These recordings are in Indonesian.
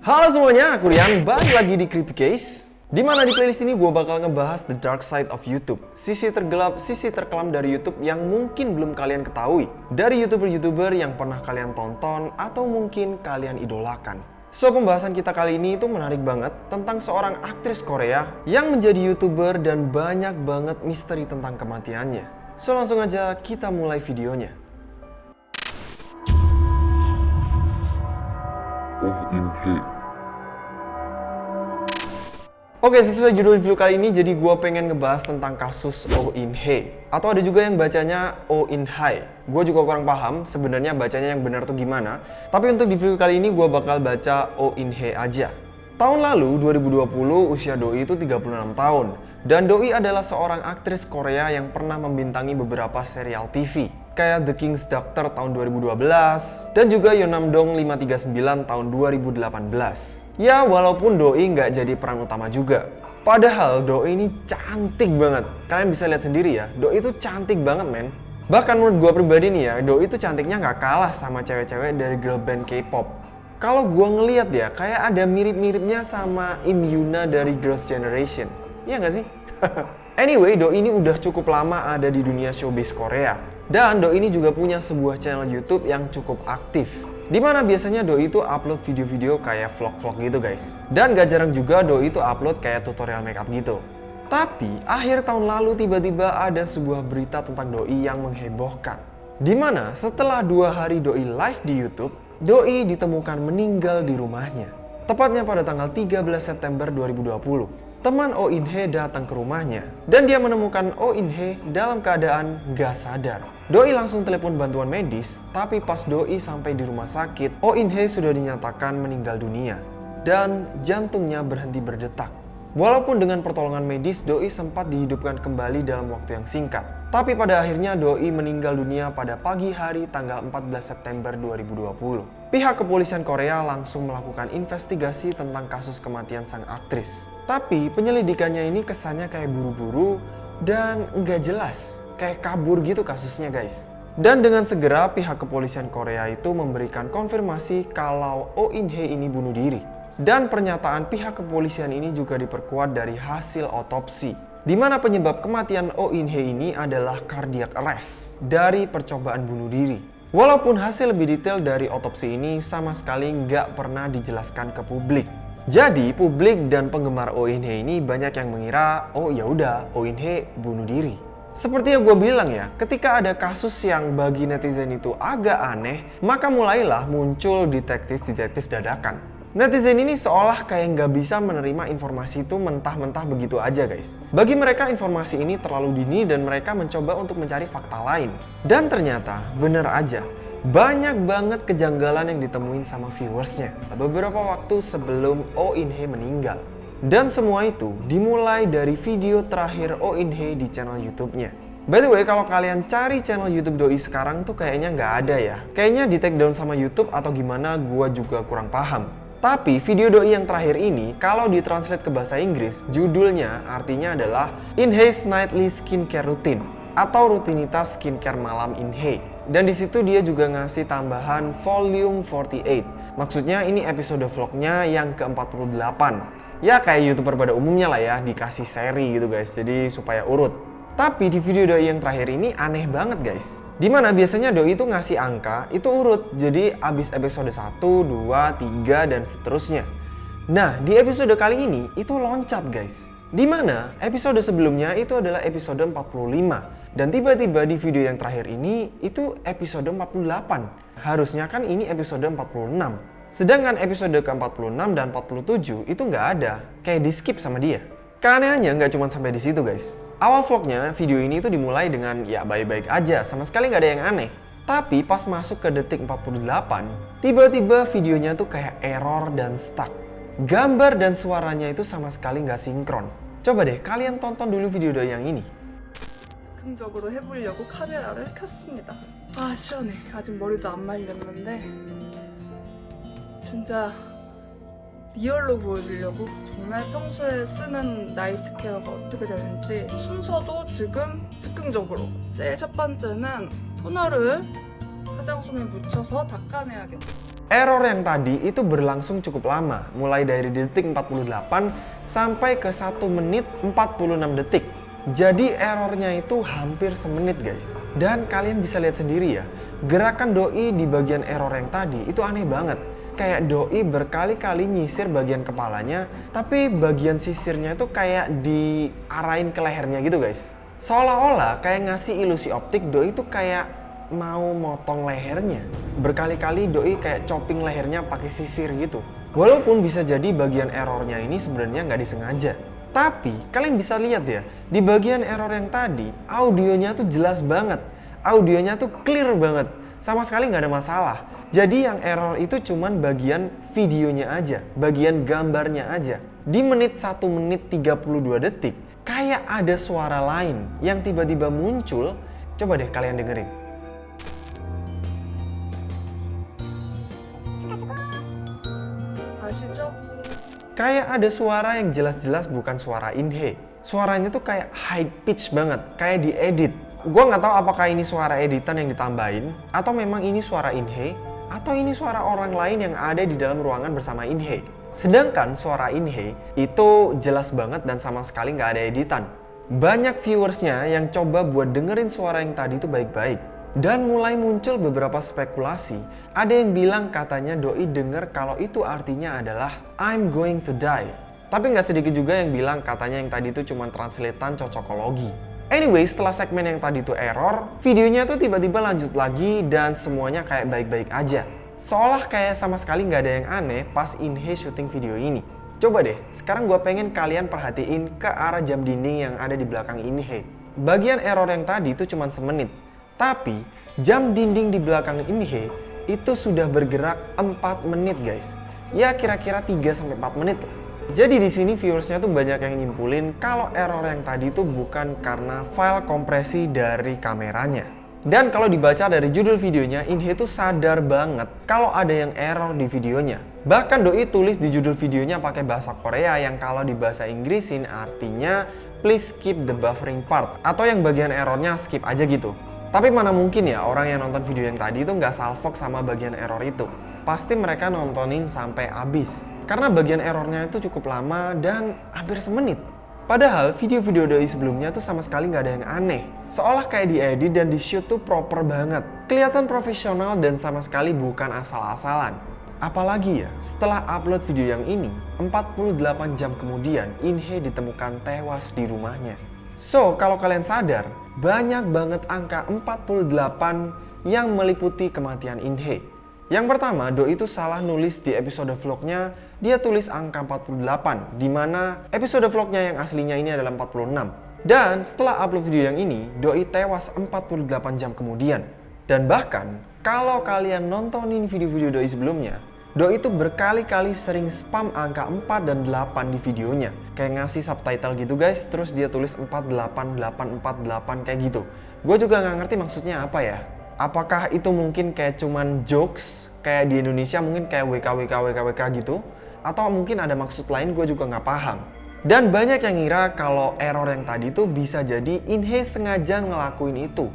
Halo semuanya, aku Rian, balik lagi di Creepy Case Di mana di playlist ini gue bakal ngebahas the dark side of YouTube Sisi tergelap, sisi terkelam dari YouTube yang mungkin belum kalian ketahui Dari YouTuber-YouTuber yang pernah kalian tonton atau mungkin kalian idolakan So, pembahasan kita kali ini itu menarik banget tentang seorang aktris Korea yang menjadi YouTuber dan banyak banget misteri tentang kematiannya. So, langsung aja kita mulai videonya. Oh in. Oke, sesuai judul video kali ini, jadi gue pengen ngebahas tentang kasus Oh In Hee. Atau ada juga yang bacanya Oh In Hai. Gue juga kurang paham sebenarnya bacanya yang benar tuh gimana. Tapi untuk di video kali ini gue bakal baca Oh In Hee aja. Tahun lalu, 2020, usia Doi itu 36 tahun. Dan Doi adalah seorang aktris Korea yang pernah membintangi beberapa serial TV. Kayak The King's Doctor tahun 2012, dan juga Yonam-dong 539 tahun 2018. Ya, walaupun Doi nggak jadi peran utama juga. Padahal Doi ini cantik banget. Kalian bisa lihat sendiri ya, Doi itu cantik banget men. Bahkan menurut gue pribadi nih ya, Doi itu cantiknya nggak kalah sama cewek-cewek dari girl band K-pop. Kalau gue ngeliat ya, kayak ada mirip-miripnya sama Im Yuna dari Girls' Generation. Iya nggak sih? anyway, Doi ini udah cukup lama ada di dunia showbiz Korea. Dan Doi ini juga punya sebuah channel YouTube yang cukup aktif. Di mana biasanya Doi itu upload video-video kayak vlog-vlog gitu guys. Dan gak jarang juga Doi itu upload kayak tutorial makeup gitu. Tapi akhir tahun lalu tiba-tiba ada sebuah berita tentang Doi yang menghebohkan. Di mana setelah dua hari Doi live di Youtube, Doi ditemukan meninggal di rumahnya. Tepatnya pada tanggal 13 September 2020 teman Oh In Hee datang ke rumahnya dan dia menemukan Oh In Hee dalam keadaan gak sadar. Doi langsung telepon bantuan medis, tapi pas Doi sampai di rumah sakit, Oh In Hee sudah dinyatakan meninggal dunia dan jantungnya berhenti berdetak. Walaupun dengan pertolongan medis, Doi sempat dihidupkan kembali dalam waktu yang singkat. Tapi pada akhirnya Doi meninggal dunia pada pagi hari tanggal 14 September 2020. Pihak kepolisian Korea langsung melakukan investigasi tentang kasus kematian sang aktris. Tapi penyelidikannya ini kesannya kayak buru-buru dan nggak jelas. Kayak kabur gitu kasusnya guys. Dan dengan segera pihak kepolisian Korea itu memberikan konfirmasi kalau Oh In Hee ini bunuh diri. Dan pernyataan pihak kepolisian ini juga diperkuat dari hasil otopsi. Di mana penyebab kematian Oh In Hee ini adalah cardiac arrest dari percobaan bunuh diri. Walaupun hasil lebih detail dari otopsi ini sama sekali nggak pernah dijelaskan ke publik. Jadi publik dan penggemar In Hee ini banyak yang mengira, oh ya udah In Hee bunuh diri. Seperti yang gue bilang ya, ketika ada kasus yang bagi netizen itu agak aneh, maka mulailah muncul detektif-detektif dadakan. Netizen ini seolah kayak nggak bisa menerima informasi itu mentah-mentah begitu aja guys. Bagi mereka informasi ini terlalu dini dan mereka mencoba untuk mencari fakta lain. Dan ternyata bener aja, banyak banget kejanggalan yang ditemuin sama viewersnya beberapa waktu sebelum Oh In Hee meninggal. Dan semua itu dimulai dari video terakhir Oh In Hee di channel YouTube-nya. By the way, kalau kalian cari channel YouTube Doi sekarang tuh kayaknya nggak ada ya. Kayaknya di take down sama YouTube atau gimana gua juga kurang paham. Tapi video Doi yang terakhir ini, kalau ditranslate ke bahasa Inggris, judulnya artinya adalah In Hee's Nightly Skincare Routine atau rutinitas skincare malam In Hee. Dan di situ dia juga ngasih tambahan volume 48. Maksudnya ini episode vlognya yang ke-48. Ya kayak youtuber pada umumnya lah ya, dikasih seri gitu guys, jadi supaya urut. Tapi di video Doi yang terakhir ini aneh banget guys. Di mana biasanya Doi itu ngasih angka, itu urut. Jadi abis episode 1, 2, 3, dan seterusnya. Nah, di episode kali ini itu loncat guys. Di mana episode sebelumnya itu adalah episode 45. Dan tiba-tiba di video yang terakhir ini itu episode 48. Harusnya kan ini episode 46. Sedangkan episode ke-46 dan 47 itu nggak ada, kayak di skip sama dia. Keanehannya nggak cuma sampai di situ guys. Awal vlognya video ini itu dimulai dengan ya baik-baik aja, sama sekali nggak ada yang aneh. Tapi pas masuk ke detik 48, tiba-tiba videonya tuh kayak error dan stuck. Gambar dan suaranya itu sama sekali nggak sinkron. Coba deh kalian tonton dulu video yang ini. 즉흥적으로 해보려고 카메라를 켰습니다. 아 시원해. 아직 머리도 안 말렸는데 진짜 리얼로 보여주려고 정말 평소에 쓰는 나이트 케어가 어떻게 되는지 순서도 지금 즉흥적으로 제일 첫 번째는 토너를 화장솜에 묻혀서 닦아내야겠다. Error yang tadi itu berlangsung cukup lama, mulai dari detik 48 sampai ke 1 menit 46 detik. Jadi errornya itu hampir semenit guys. Dan kalian bisa lihat sendiri ya, gerakan doi di bagian error yang tadi itu aneh banget. Kayak doi berkali-kali nyisir bagian kepalanya, tapi bagian sisirnya itu kayak diarahin ke lehernya gitu guys. Seolah-olah kayak ngasih ilusi optik doi itu kayak mau motong lehernya. Berkali-kali doi kayak chopping lehernya pakai sisir gitu. Walaupun bisa jadi bagian errornya ini sebenarnya nggak disengaja. Tapi kalian bisa lihat ya, di bagian error yang tadi, audionya tuh jelas banget. Audionya tuh clear banget. Sama sekali nggak ada masalah. Jadi yang error itu cuman bagian videonya aja, bagian gambarnya aja. Di menit 1 menit 32 detik, kayak ada suara lain yang tiba-tiba muncul. Coba deh kalian dengerin. Kayak ada suara yang jelas-jelas bukan suara Inhe. Suaranya tuh kayak high pitch banget, kayak diedit. Gue nggak tahu apakah ini suara editan yang ditambahin, atau memang ini suara Inhe, atau ini suara orang lain yang ada di dalam ruangan bersama Inhe. Sedangkan suara Inhe itu jelas banget dan sama sekali nggak ada editan. Banyak viewersnya yang coba buat dengerin suara yang tadi itu baik-baik. Dan mulai muncul beberapa spekulasi. Ada yang bilang katanya doi denger kalau itu artinya adalah I'm going to die. Tapi nggak sedikit juga yang bilang katanya yang tadi itu cuma translatean cocokologi. Anyway, setelah segmen yang tadi itu error, videonya tuh tiba-tiba lanjut lagi dan semuanya kayak baik-baik aja. Seolah kayak sama sekali nggak ada yang aneh pas Inhe syuting video ini. Coba deh, sekarang gue pengen kalian perhatiin ke arah jam dinding yang ada di belakang Inhe. Bagian error yang tadi itu cuma semenit, tapi jam dinding di belakang Inhe itu sudah bergerak 4 menit guys. Ya kira-kira 3-4 menit lah. Jadi di sini viewersnya tuh banyak yang nyimpulin kalau error yang tadi itu bukan karena file kompresi dari kameranya. Dan kalau dibaca dari judul videonya, Inhe tuh sadar banget kalau ada yang error di videonya. Bahkan Doi tulis di judul videonya pakai bahasa Korea yang kalau di bahasa Inggrisin artinya please skip the buffering part atau yang bagian errornya skip aja gitu. Tapi mana mungkin ya orang yang nonton video yang tadi itu nggak salfok sama bagian error itu. Pasti mereka nontonin sampai habis. Karena bagian errornya itu cukup lama dan hampir semenit. Padahal video-video doi sebelumnya tuh sama sekali nggak ada yang aneh. Seolah kayak diedit dan di shoot tuh proper banget. Kelihatan profesional dan sama sekali bukan asal-asalan. Apalagi ya, setelah upload video yang ini, 48 jam kemudian Inhe ditemukan tewas di rumahnya. So, kalau kalian sadar, banyak banget angka 48 yang meliputi kematian Inhe. Yang pertama, Do itu salah nulis di episode vlognya, dia tulis angka 48, di mana episode vlognya yang aslinya ini adalah 46. Dan setelah upload video yang ini, Doi tewas 48 jam kemudian. Dan bahkan, kalau kalian nontonin video-video Doi sebelumnya, Doi itu berkali-kali sering spam angka 4 dan 8 di videonya. Kayak ngasih subtitle gitu guys, terus dia tulis 48848 kayak gitu. Gue juga nggak ngerti maksudnya apa ya. Apakah itu mungkin kayak cuman jokes, kayak di Indonesia mungkin kayak WKWK WKWK gitu? Atau mungkin ada maksud lain gue juga nggak paham. Dan banyak yang ngira kalau error yang tadi itu bisa jadi Inhe sengaja ngelakuin itu.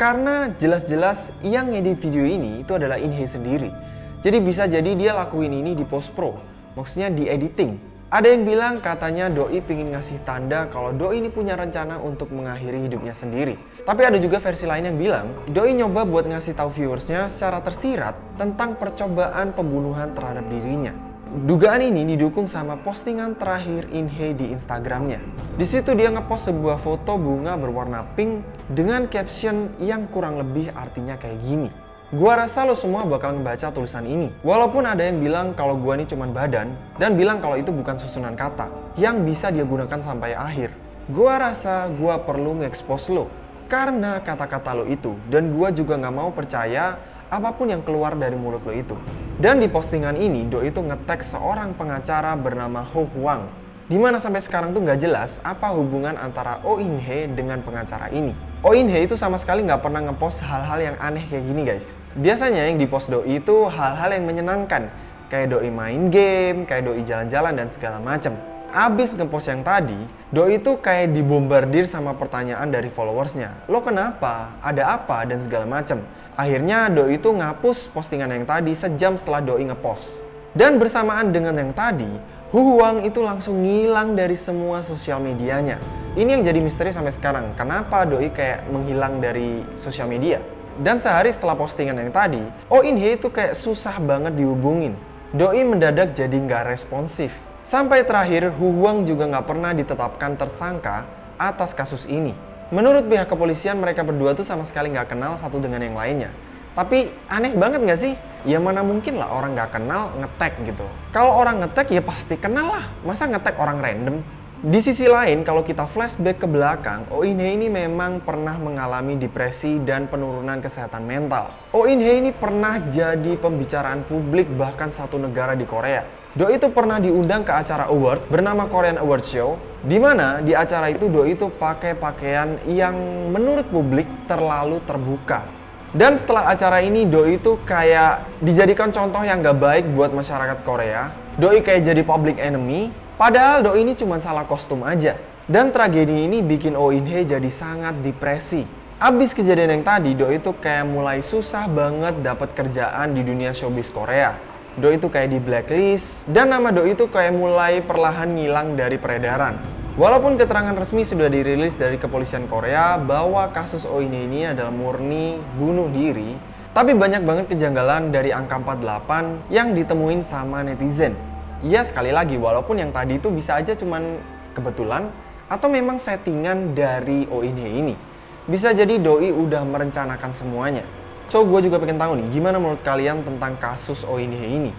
Karena jelas-jelas yang ngedit video ini itu adalah Inhe sendiri. Jadi bisa jadi dia lakuin ini di post pro, maksudnya di editing. Ada yang bilang katanya Doi pingin ngasih tanda kalau Doi ini punya rencana untuk mengakhiri hidupnya sendiri. Tapi ada juga versi lain yang bilang Doi nyoba buat ngasih tahu viewersnya secara tersirat tentang percobaan pembunuhan terhadap dirinya. Dugaan ini didukung sama postingan terakhir Inhe di Instagramnya. Di situ dia ngepost sebuah foto bunga berwarna pink dengan caption yang kurang lebih artinya kayak gini. Gua rasa lo semua bakal ngebaca tulisan ini. Walaupun ada yang bilang kalau gua ini cuman badan dan bilang kalau itu bukan susunan kata yang bisa dia gunakan sampai akhir. Gua rasa gua perlu nge-expose lo karena kata-kata lo itu dan gua juga nggak mau percaya apa pun yang keluar dari mulut lo itu. Dan di postingan ini, Do itu ngetek seorang pengacara bernama Ho Huang. Di mana sampai sekarang tuh nggak jelas apa hubungan antara Oh In Hye dengan pengacara ini. Oh Inhe itu sama sekali nggak pernah ngepost hal-hal yang aneh kayak gini guys. Biasanya yang dipost doi itu hal-hal yang menyenangkan. Kayak doi main game, kayak doi jalan-jalan dan segala macem. abis ngepost yang tadi, Doi itu kayak dibombardir sama pertanyaan dari followersnya. Lo kenapa? Ada apa? Dan segala macem. Akhirnya Doi itu ngapus postingan yang tadi sejam setelah Doi ngepost. Dan bersamaan dengan yang tadi, Hu Huang itu langsung ngilang dari semua sosial medianya. Ini yang jadi misteri sampai sekarang. Kenapa Doi kayak menghilang dari sosial media? Dan sehari setelah postingan yang tadi, Oh itu kayak susah banget dihubungin. Doi mendadak jadi nggak responsif. Sampai terakhir, Hu Huang juga nggak pernah ditetapkan tersangka atas kasus ini. Menurut pihak kepolisian, mereka berdua tuh sama sekali nggak kenal satu dengan yang lainnya. Tapi aneh banget nggak sih? Ya mana mungkin lah orang nggak kenal ngetek gitu. Kalau orang ngetek ya pasti kenal lah. Masa ngetek orang random? Di sisi lain, kalau kita flashback ke belakang, Oh In Hye ini memang pernah mengalami depresi dan penurunan kesehatan mental. Oh In Hye ini pernah jadi pembicaraan publik bahkan satu negara di Korea. Do itu pernah diundang ke acara award bernama Korean Award Show, di mana di acara itu Do itu pakai pakaian yang menurut publik terlalu terbuka. Dan setelah acara ini, Doi itu kayak dijadikan contoh yang gak baik buat masyarakat Korea. Doi kayak jadi public enemy, Padahal Doi ini cuma salah kostum aja. Dan tragedi ini bikin Oh In Hye jadi sangat depresi. Abis kejadian yang tadi, Doi itu kayak mulai susah banget dapat kerjaan di dunia showbiz Korea. Doi itu kayak di blacklist, dan nama Doi itu kayak mulai perlahan ngilang dari peredaran. Walaupun keterangan resmi sudah dirilis dari kepolisian Korea bahwa kasus Oh In ini adalah murni bunuh diri, tapi banyak banget kejanggalan dari angka 48 yang ditemuin sama netizen. Iya sekali lagi, walaupun yang tadi itu bisa aja cuman kebetulan atau memang settingan dari Hye ini. Bisa jadi Doi udah merencanakan semuanya. So, gue juga pengen tahu nih, gimana menurut kalian tentang kasus Hye ini?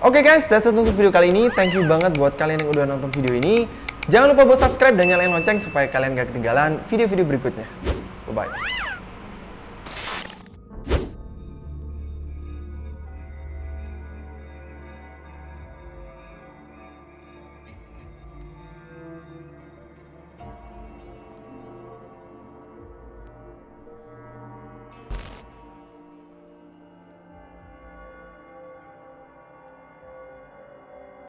Oke okay guys, that's it untuk video kali ini. Thank you banget buat kalian yang udah nonton video ini. Jangan lupa buat subscribe dan nyalain lonceng supaya kalian gak ketinggalan video-video berikutnya. Bye-bye.